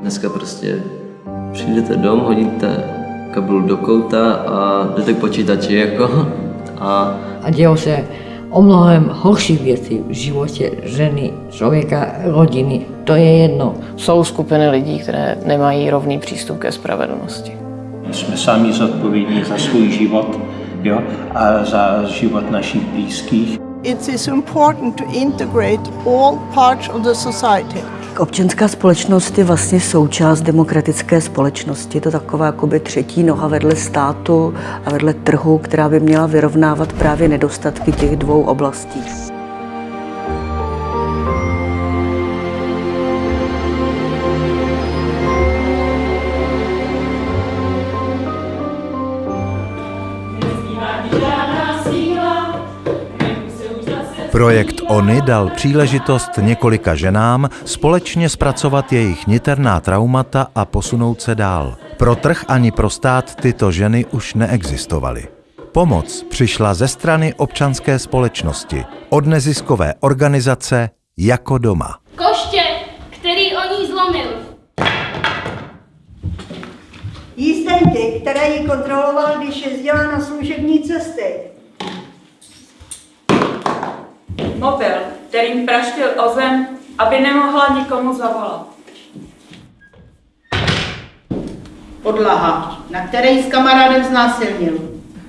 Dneska prostě přijdete dom, hodíte kabelu do kouta a jdete k počítači jako a A dějou se o mnohem horší věci v životě ženy, člověka, rodiny. To je jedno. Jsou skupiny lidí, které nemají rovný přístup ke spravedlnosti. Jsme sami zodpovědní za svůj život jo, a za život našich blízkých. It is important to integrate all parts of the society. Občanská společnost je vlastně součást demokratické společnosti. Je to taková jakoby třetí noha vedle státu a vedle trhu, která by měla vyrovnávat právě nedostatky těch dvou oblastí. Projekt ONY dal příležitost několika ženám společně zpracovat jejich niterná traumata a posunout se dál. Pro trh ani pro stát tyto ženy už neexistovaly. Pomoc přišla ze strany občanské společnosti, od neziskové organizace Jako doma. Koště, který o ní zlomil. Jízdenky, které ji kontroloval, když jezdila na služební cesty. Mobil, kterým praštil o zem, aby nemohla nikomu zavolat. Podlaha, na které s kamarádem znásilnil.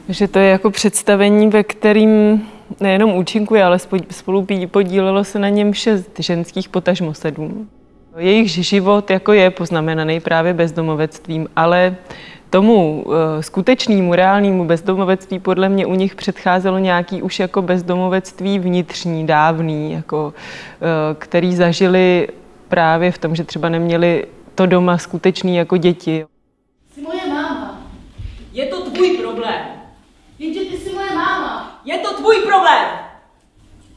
Že to je jako představení, ve kterým nejenom účinkuje, ale spolu podílelo se na něm šest ženských potažmo sedm. Jejich život jako je poznamenaný právě bezdomovectvím, ale tomu uh, skutečnému, reálnému bezdomovectví podle mě u nich předcházelo nějaký už jako bezdomovectví vnitřní, dávný, jako, uh, který zažili právě v tom, že třeba neměli to doma skutečný jako děti. Jsi moje máma. Je to tvůj problém. Jenže ty jsi moje máma. Je to tvůj problém.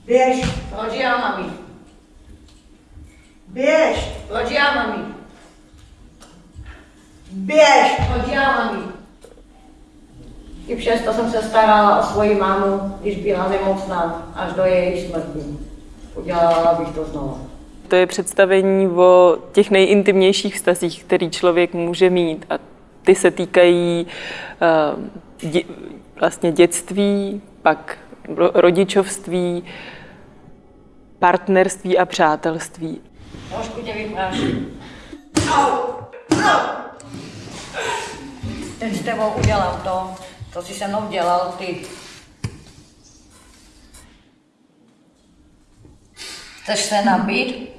Běž, Proč já, mami? běž, Proč já, mami? Běž. Já, mami? I přesto jsem se starala o svoji mámu, když byla nemocná, až do její smrti. Udělala bych to znovu. To je představení o těch nejintimnějších vztazích, který člověk může mít. A ty se týkají uh, dě, vlastně dětství, pak rodičovství, partnerství a přátelství. Trošku tě vypráším. Ten s tebou udělal to, co jsi se mnou dělal ty. Chceš se nabít?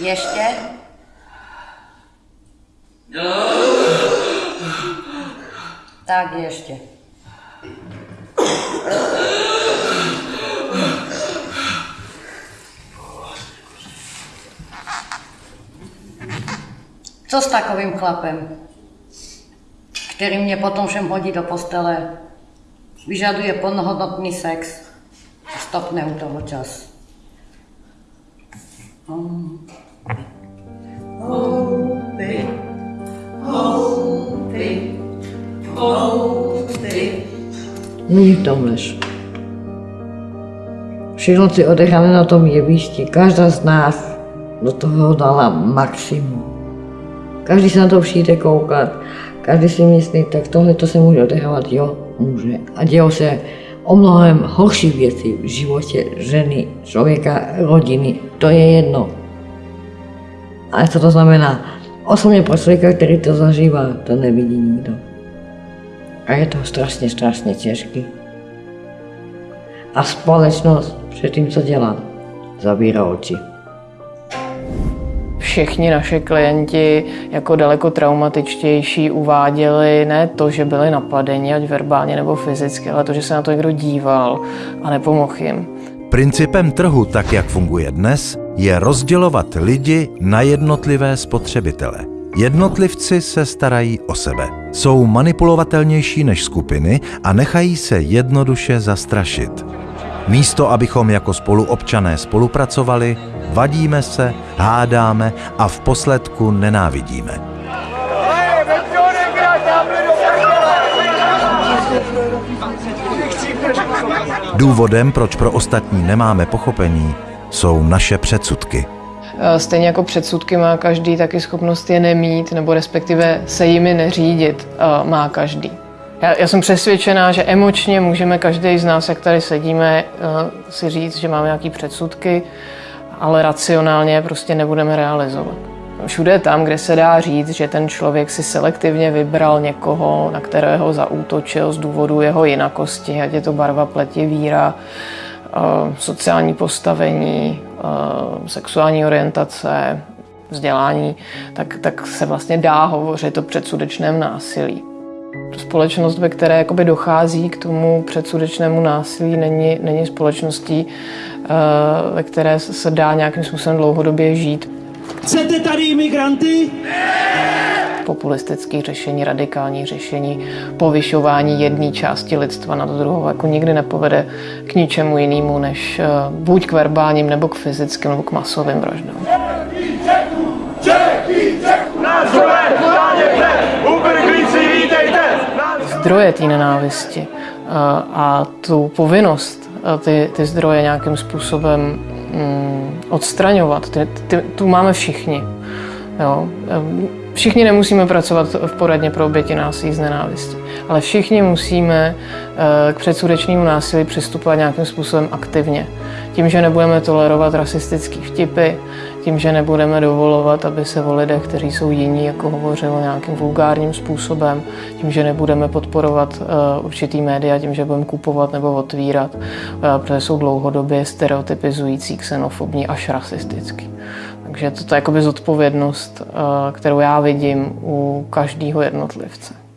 Ještě? Tak ještě. Co s takovým chlapem, který mě potom všem hodí do postele, vyžaduje plnohodnotný sex a stopne u toho čas? Hmm. Není v tom lež. Všechno si odecháme na tom jevišti. Každá z nás do toho dala maximum. Každý se na to přijde koukat. Každý si myslí, tak tohle to se může odehrávat. Jo, může. A dějou se o mnohem horší věci v životě ženy, člověka, rodiny. To je jedno. Ale co to znamená? Osobně pro člověka, který to zažívá, to nevidí nikdo. A je to strašně, strašně těžký. A společnost před tím, co dělá, zavírá oči. Všichni naši klienti jako daleko traumatičtější uváděli ne to, že byli napadeni, ať verbálně nebo fyzicky, ale to, že se na to někdo díval a nepomohl jim. Principem trhu, tak jak funguje dnes, je rozdělovat lidi na jednotlivé spotřebitele. Jednotlivci se starají o sebe. Jsou manipulovatelnější než skupiny a nechají se jednoduše zastrašit. Místo, abychom jako spoluobčané spolupracovali, vadíme se, hádáme a v posledku nenávidíme. Důvodem, proč pro ostatní nemáme pochopení, jsou naše předsudky. Stejně jako předsudky má každý, taky schopnost je nemít, nebo respektive se jimi neřídit má každý. Já, já jsem přesvědčená, že emočně můžeme každý z nás, jak tady sedíme, si říct, že máme nějaké předsudky, ale racionálně prostě nebudeme realizovat. Všude tam, kde se dá říct, že ten člověk si selektivně vybral někoho, na kterého zaútočil z důvodu jeho jinakosti, ať je to barva pleti, víra, sociální postavení, sexuální orientace, vzdělání, tak, tak se vlastně dá hovořit o předsudečném násilí. Společnost, ve které jakoby dochází k tomu předsudečnému násilí, není, není společností, ve které se dá nějakým způsobem dlouhodobě žít. Chcete tady imigranty? Populistické řešení, radikální řešení, povyšování jedné části lidstva nad druhou jako nikdy nepovede k ničemu jinému, než buď k verbálním, nebo k fyzickým, nebo k masovým vraždám. Zdroje té nenávisti a tu povinnost ty, ty zdroje nějakým způsobem mm, odstraňovat, ty, ty, tu máme všichni. Jo. Všichni nemusíme pracovat v poradně pro oběti násilí z nenávisti, ale všichni musíme k předsudečnému násilí přistupovat nějakým způsobem aktivně. Tím, že nebudeme tolerovat rasistické vtipy, tím, že nebudeme dovolovat, aby se o lidech, kteří jsou jiní, jako hovořilo nějakým vulgárním způsobem, tím, že nebudeme podporovat uh, určitý média, tím, že budeme kupovat nebo otvírat, uh, protože jsou dlouhodobě stereotypizující, xenofobní až rasistický. Takže to je jakoby zodpovědnost, uh, kterou já vidím u každého jednotlivce.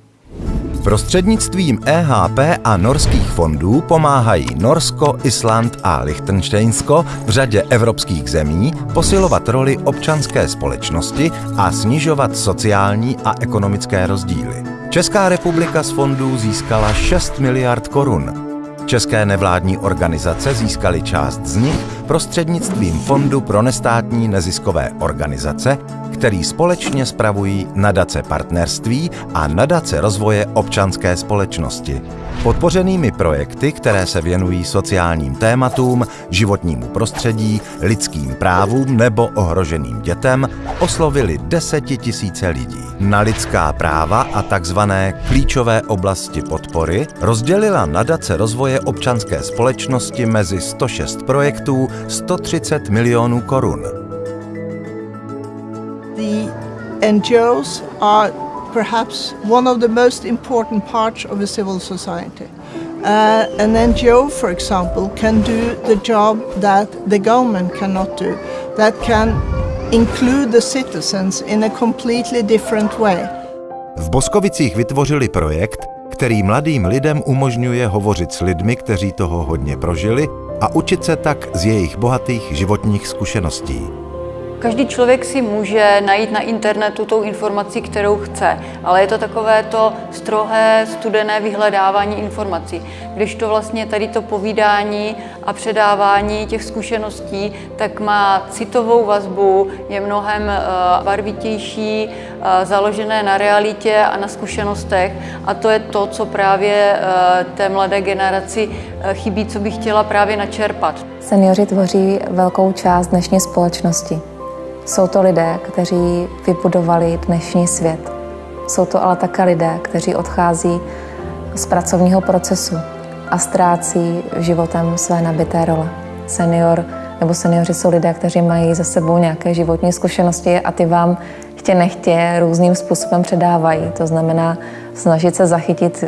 Prostřednictvím EHP a norských fondů pomáhají Norsko, Island a Liechtensteinsko v řadě evropských zemí posilovat roli občanské společnosti a snižovat sociální a ekonomické rozdíly. Česká republika z fondů získala 6 miliard korun. České nevládní organizace získaly část z nich prostřednictvím Fondu pro nestátní neziskové organizace, který společně spravují nadace partnerství a nadace rozvoje občanské společnosti. Podpořenými projekty, které se věnují sociálním tématům, životnímu prostředí, lidským právům nebo ohroženým dětem, oslovili desetitisíce lidí. Na lidská práva a takzvané klíčové oblasti podpory rozdělila nadace rozvoje občanské společnosti mezi 106 projektů 130 milionů korun. NGOs are perhaps one of the most important parts of a civil society. Uh, an NGO, for example, can do the job that the government cannot do, that can include the citizens in a completely different way. V Boskovicích vytvořili projekt, který mladým lidem umožňuje hovořit s lidmi, kteří toho hodně prožili a učit se tak z jejich bohatých životních zkušeností. Každý člověk si může najít na internetu tou informaci, kterou chce, ale je to takové to strohé, studené vyhledávání informací. Když to vlastně tady to povídání a předávání těch zkušeností, tak má citovou vazbu, je mnohem uh, barvitější, uh, založené na realitě a na zkušenostech a to je to, co právě uh, té mladé generaci chybí, co bych chtěla právě načerpat. Seniori tvoří velkou část dnešní společnosti. Jsou to lidé, kteří vybudovali dnešní svět. Jsou to ale také lidé, kteří odchází z pracovního procesu a ztrácí životem své nabité role. Senior nebo seniori jsou lidé, kteří mají za sebou nějaké životní zkušenosti a ty vám chtě nechtě různým způsobem předávají. To znamená snažit se zachytit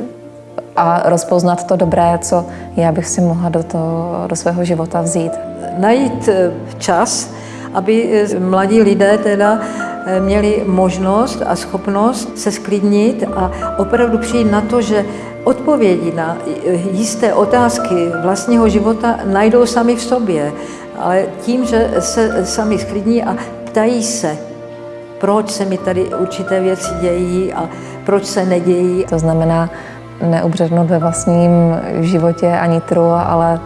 a rozpoznat to dobré, co já bych si mohla do, toho, do svého života vzít. Najít čas, aby mladí lidé teda měli možnost a schopnost se sklidnit a opravdu přijít na to, že odpovědi na jisté otázky vlastního života najdou sami v sobě, ale tím, že se sami sklidní a ptají se, proč se mi tady určité věci dějí a proč se nedějí. To znamená neubřednout ve vlastním životě ani tru, ale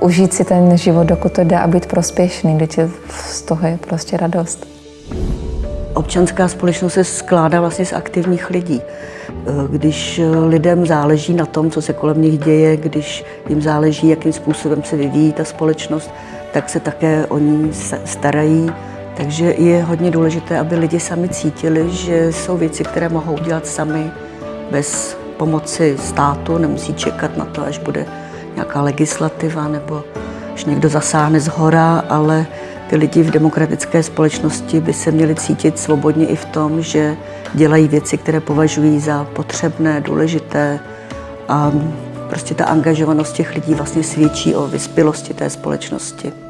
užít si ten život, dokud to jde a být prospěšný, když je z toho je prostě radost. Občanská společnost se skládá vlastně z aktivních lidí. když lidem záleží na tom, co se kolem nich děje, když jim záleží, jakým způsobem se vyvíjí ta společnost, tak se také o ní starají. Takže je hodně důležité, aby lidi sami cítili, že jsou věci, které mohou dělat sami bez pomoci státu, nemusí čekat na to, až bude nějaká legislativa nebo až někdo zasáhne z hora, ale ty lidi v demokratické společnosti by se měli cítit svobodně i v tom, že dělají věci, které považují za potřebné, důležité a prostě ta angažovanost těch lidí vlastně svědčí o vyspělosti té společnosti.